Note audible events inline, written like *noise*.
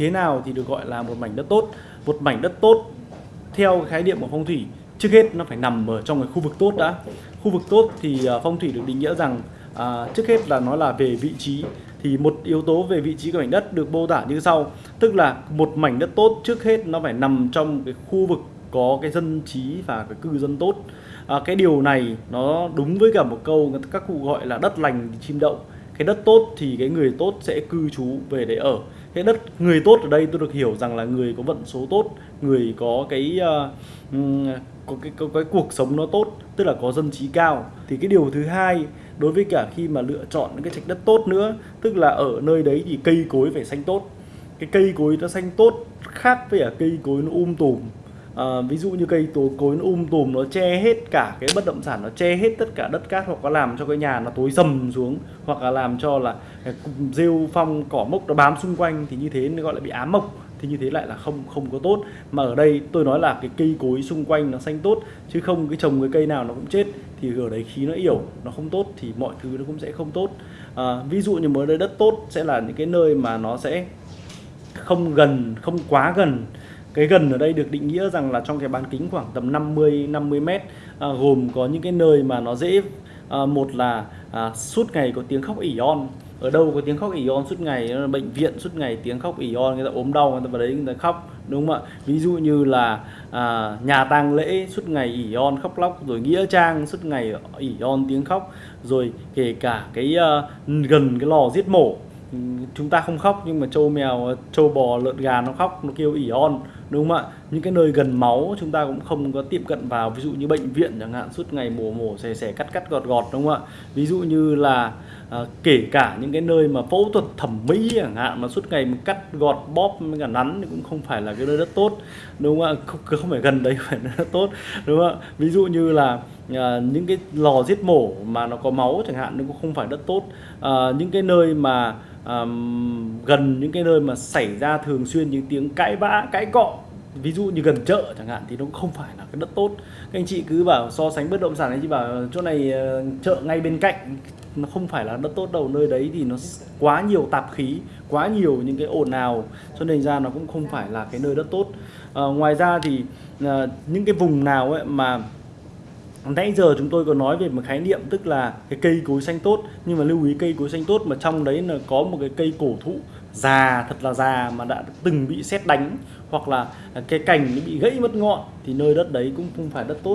thế nào thì được gọi là một mảnh đất tốt. Một mảnh đất tốt theo khái niệm của phong thủy trước hết nó phải nằm ở trong cái khu vực tốt đã. Khu vực tốt thì à, phong thủy được định nghĩa rằng à, trước hết là nó là về vị trí. Thì một yếu tố về vị trí của mảnh đất được mô tả như sau. Tức là một mảnh đất tốt trước hết nó phải nằm trong cái khu vực có cái dân trí và cái cư dân tốt. À, cái điều này nó đúng với cả một câu các cụ gọi là đất lành thì chim đậu. Cái đất tốt thì cái người tốt sẽ cư trú về để ở cái đất người tốt ở đây tôi được hiểu rằng là người có vận số tốt người có cái uh, có cái, có cái cuộc sống nó tốt tức là có dân trí cao. Thì cái điều thứ hai đối với cả khi mà lựa chọn những cái trạch đất tốt nữa tức là ở nơi đấy thì cây cối phải xanh tốt. Cái cây cối nó xanh tốt khác với cả cây cối nó um tùm à, ví dụ như cây tối cối nó um tùm nó che hết cả cái bất động sản nó che hết tất cả đất cát hoặc có làm cho cái nhà nó tối sầm xuống hoặc là làm cho là rêu phong cỏ mốc nó bám xung quanh thì như thế nó gọi là bị ám mộc thì như thế lại là không không có tốt. Mà ở đây tôi nói là cái cây cối xung quanh nó xanh tốt chứ không cái trồng cái cây nào nó cũng chết thì ở đấy khí nó yểu nó không tốt thì mọi thứ nó cũng sẽ không tốt. À, ví dụ như mới đây đất tốt sẽ là những cái nơi mà nó sẽ không gần không quá gần cái gần ở đây được định nghĩa rằng là trong cái bán kính khoảng tầm 50 50 mét à, gồm có những cái nơi mà nó dễ à, một là à, suốt ngày có tiếng khóc ỉ on. Ở đâu có tiếng khóc ỉ on suốt ngày bệnh viện suốt ngày tiếng khóc ỉ on người ta ốm đau người ta vào đấy người ta khóc đúng không ạ? Ví dụ như là à, nhà tang lễ suốt ngày ỉ on khóc lóc rồi nghĩa trang suốt ngày ỉ on tiếng khóc rồi kể cả cái uh, gần cái lò giết mổ. Chúng ta không khóc nhưng mà trâu mèo trâu bò lợn gà nó khóc nó kêu ỉ on đúng không ạ? Những cái nơi gần máu chúng ta cũng không có tiệm cận vào, ví dụ như bệnh viện chẳng hạn, suốt ngày mổ mổ xẻ xẻ cắt cắt gọt gọt, đúng không ạ? Ví dụ như là à, kể cả những cái nơi mà phẫu thuật thẩm mỹ chẳng hạn mà suốt ngày mình cắt gọt bóp với cả nắn thì cũng không phải là cái nơi rất tốt. Đúng không ạ? Không, không phải gần đấy *laughs* phải rất tốt. Đúng không ạ? Ví dụ như là à, những cái lò giết mổ mà nó có máu chẳng hạn nó cũng không phải đất tốt. À, những cái nơi mà à, gần những cái nơi mà xảy ra thường xuyên những tiếng cãi vã cãi cọ ví dụ như gần chợ chẳng hạn thì nó cũng không phải là cái đất tốt. Các anh chị cứ bảo so sánh bất động sản anh chị bảo chỗ này uh, chợ ngay bên cạnh nó không phải là đất tốt đâu nơi đấy thì nó quá nhiều tạp khí quá nhiều những cái ồn ào. Cho nên ra nó cũng không phải là cái nơi đất tốt. À, ngoài ra thì à, những cái vùng nào ấy mà nãy giờ chúng tôi có nói về một khái niệm tức là cái cây cối xanh tốt nhưng mà lưu ý cây cối xanh tốt mà trong đấy là có một cái cây cổ thụ già thật là già mà đã từng bị xét đánh hoặc là cái cành nó bị gãy mất ngọn thì nơi đất đấy cũng không phải đất tốt.